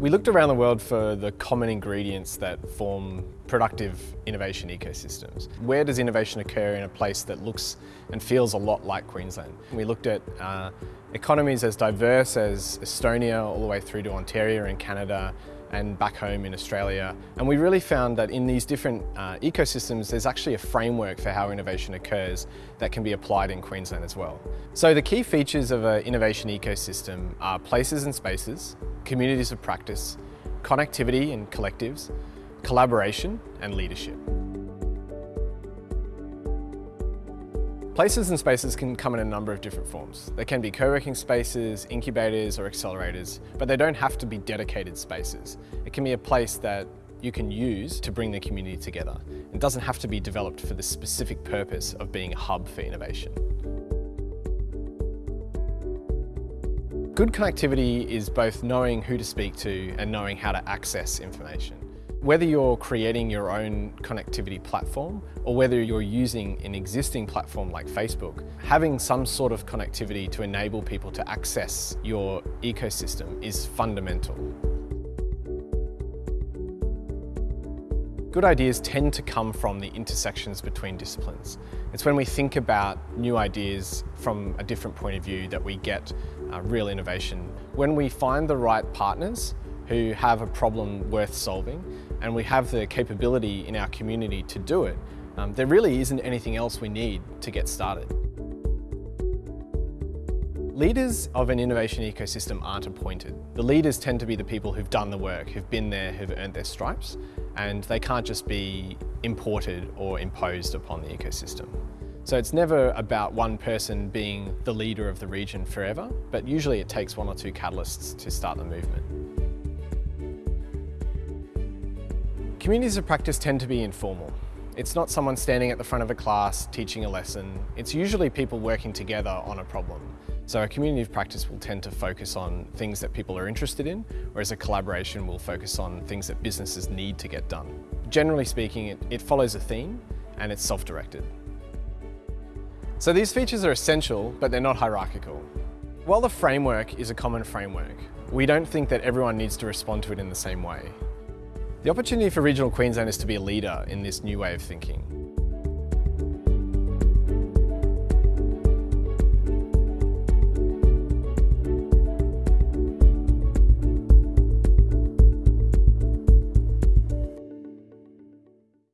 We looked around the world for the common ingredients that form productive innovation ecosystems. Where does innovation occur in a place that looks and feels a lot like Queensland? We looked at uh, economies as diverse as Estonia all the way through to Ontario in Canada and back home in Australia. And we really found that in these different uh, ecosystems, there's actually a framework for how innovation occurs that can be applied in Queensland as well. So the key features of an innovation ecosystem are places and spaces, communities of practice, connectivity and collectives, collaboration and leadership. Places and spaces can come in a number of different forms. They can be co-working spaces, incubators or accelerators, but they don't have to be dedicated spaces. It can be a place that you can use to bring the community together. It doesn't have to be developed for the specific purpose of being a hub for innovation. Good connectivity is both knowing who to speak to and knowing how to access information. Whether you're creating your own connectivity platform or whether you're using an existing platform like Facebook, having some sort of connectivity to enable people to access your ecosystem is fundamental. Good ideas tend to come from the intersections between disciplines. It's when we think about new ideas from a different point of view that we get uh, real innovation. When we find the right partners who have a problem worth solving and we have the capability in our community to do it, um, there really isn't anything else we need to get started. Leaders of an innovation ecosystem aren't appointed. The leaders tend to be the people who've done the work, who've been there, who've earned their stripes, and they can't just be imported or imposed upon the ecosystem. So it's never about one person being the leader of the region forever, but usually it takes one or two catalysts to start the movement. Communities of practice tend to be informal. It's not someone standing at the front of a class teaching a lesson. It's usually people working together on a problem. So a community of practice will tend to focus on things that people are interested in, whereas a collaboration will focus on things that businesses need to get done. Generally speaking, it, it follows a theme and it's self-directed. So these features are essential, but they're not hierarchical. While the framework is a common framework, we don't think that everyone needs to respond to it in the same way. The opportunity for regional Queensland is to be a leader in this new way of thinking.